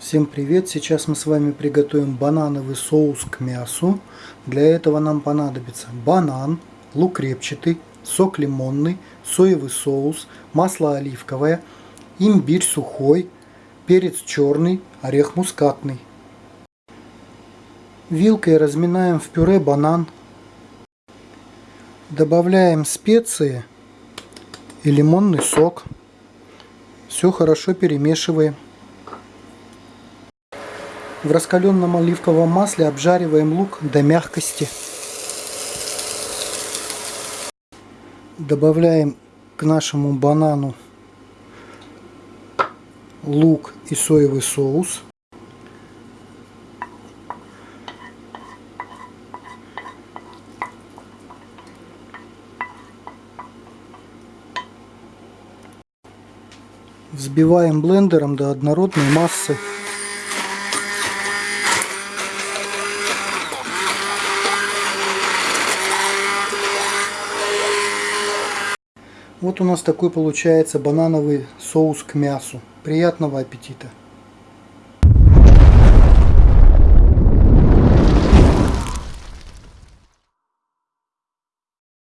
Всем привет! Сейчас мы с вами приготовим банановый соус к мясу. Для этого нам понадобится банан, лук репчатый, сок лимонный, соевый соус, масло оливковое, имбирь сухой, перец черный, орех мускатный. Вилкой разминаем в пюре банан. Добавляем специи и лимонный сок. Все хорошо перемешиваем. В раскаленном оливковом масле обжариваем лук до мягкости. Добавляем к нашему банану лук и соевый соус. Взбиваем блендером до однородной массы. Вот у нас такой получается банановый соус к мясу. Приятного аппетита!